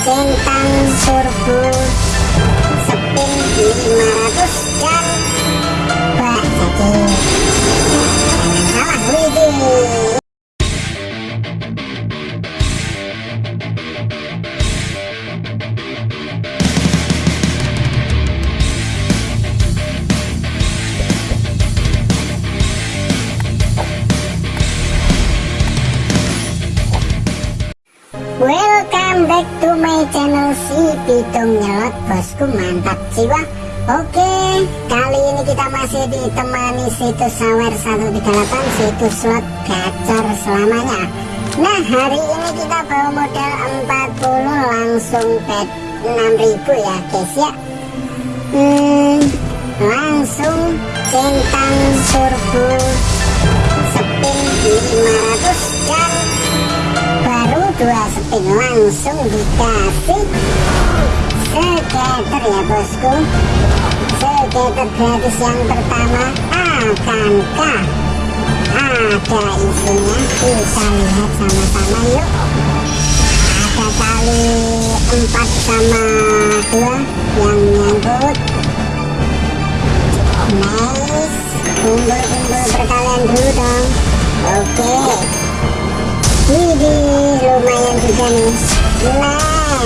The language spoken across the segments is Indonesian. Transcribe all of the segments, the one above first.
centang turbo spin 500 dan bak jadi salah Welcome back to my channel si Pitung Nyelot. Bosku mantap jiwa. Oke kali ini kita masih ditemani situs sawer 138 Situs slot gacor selamanya. Nah hari ini kita bawa modal 40 langsung bet 6000 ya guys ya. Hmm, Langsung centang turbo spin 500 dan baru dua spin langsung dikasih skater ya bosku skater gratis yang pertama akankah ada isinya kita lihat sama-sama yuk ada kali empat sama dua yang nyangkut nice kumpul-kumpul perkalian dulu dong oke okay. Nih. Nah,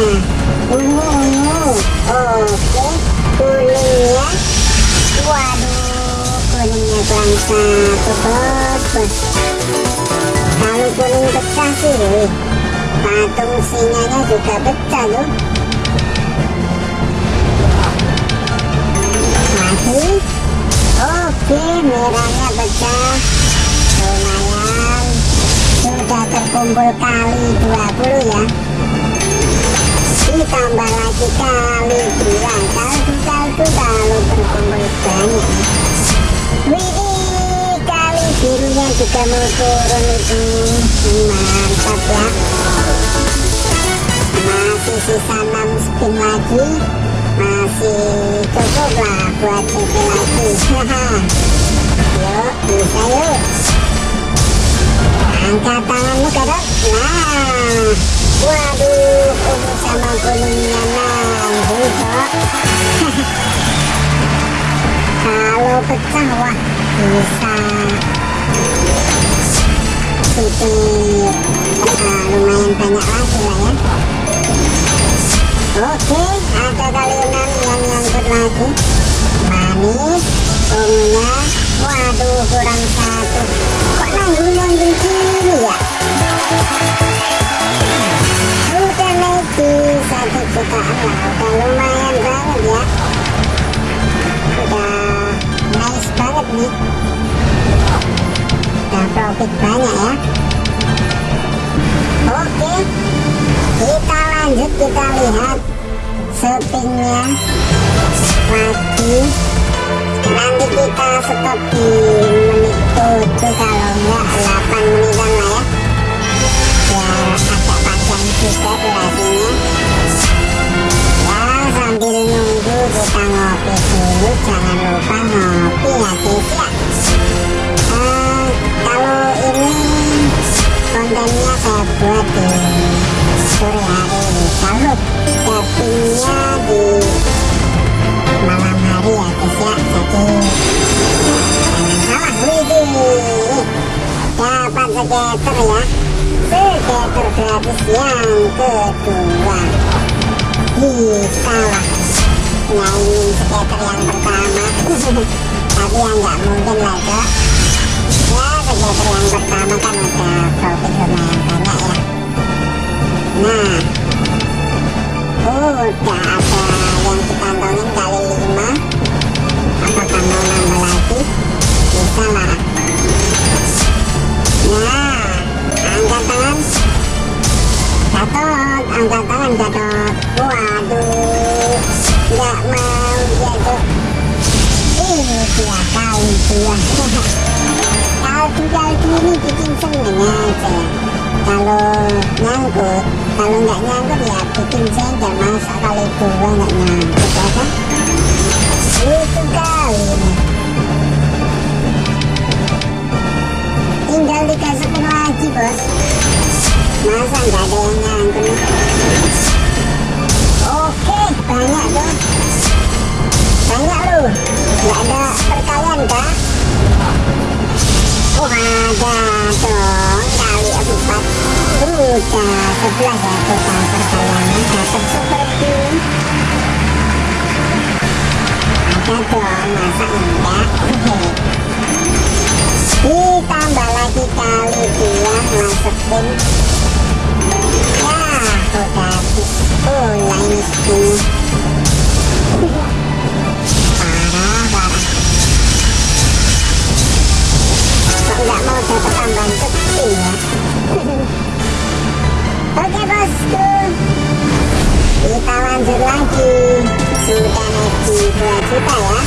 ungu. Oke, kuningnya. Waduh, kuningnya kurang satu bos. Kalau kuning pecah sih, patung singanya juga pecah tuh. Lagi. Oke, merahnya pecah. Lumayan sudah terkumpul kali 20 ya. Ditambah lagi kali 2 kaldu-kaldu kalau terkumpul banyak Widih kali birunya juga mau turun itu mantap ya. Masih sisa 6 spin lagi. Masih cukup lah buat CP lagi. Yuk bisa yuk angkat tanganmu ke nah waduh ungu sama kuningnya nanggung kok kalau pecah wah bisa itu uh, lumayan banyak lagi lah ya. Oke ada kali enam yang nyangkut lagi. Manis ungunya waduh kurang satu. Ya? Satu jutaan lah ya. Nice banget nih. Profit banyak ya. Oke kita lanjut kita lihat spinnya lagi nanti kita stop di menit 7 kalau enggak 8 menitan lah ya biar agak panjang juga durasinya ya sambil nunggu kita ngopi dulu. Jangan lupa ngopi ya dapat skater ya skater gratis yang kedua bisa lah nyaingin skater yang pertama tapi yang nggak mungkin lah cok ya skater yang pertama kan udah profit lumayan banyak ya nah udah ada angkat tangan gatot waduh nggak mau jatuh. Ini dia kali dua kaldu-kaldu ini bikin seneng aja. Kalau nyangkut kalau nggak nyangkut ya bikin jengkel masa kali dua nggak nyangkut ya kan? Itu kali ini tinggal dikasihkan lagi bos. Masa nggak ada yang nyangkut oke banyak tuh banyak lu. Nggak ada perkalian kah oh ada dong. Kali empat. Udah ya, sebelah ya total perkaliannya. Nah, Dapat seperti ada dong masa enggak? Ditambah lagi kali dia masukin ini skinnya parah parah mau ya oke bosku kita lanjut lagi sudah naik di 2 juta ya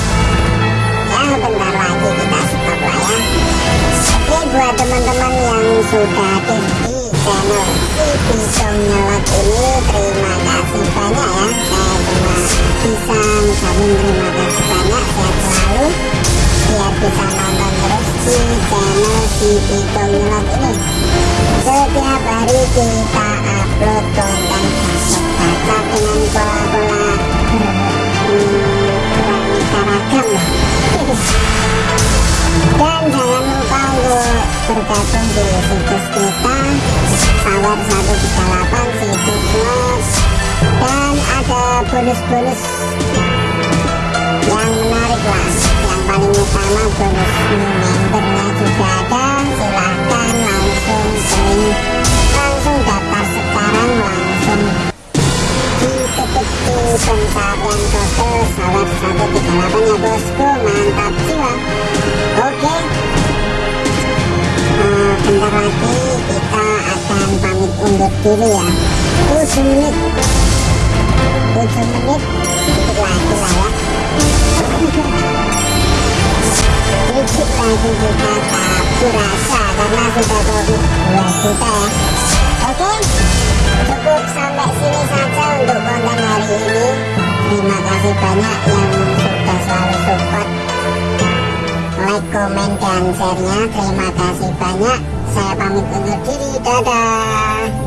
ya bentar lagi kita stop buat teman-teman yang sudah si pisong nyelot ini. Setiap hari kita upload konten gacor dengan pola-pola beraneka ragam lah. Dan jangan lupa untuk bergabung di situs kita Power 138 situs nos dan ada bonus-bonus yang menarik lah yang paling utama bonus new membernya juga ada silahkan langsung join langsung daftar sekarang langsung diketik di pencarian kode Power 138 ya bosku mantap jiwa oke Eh, bentar lagi kita akan pamit undur diri ya. 7 menit 7 menit lagi lah ya kita kabur rasa karena sudah profit 2 juta ya oke cukup sampai sini saja untuk konten hari ini terima kasih banyak yang sudah selalu support like, komen, dan share-nya. Terima kasih banyak. Saya pamit undur diri. Dadah.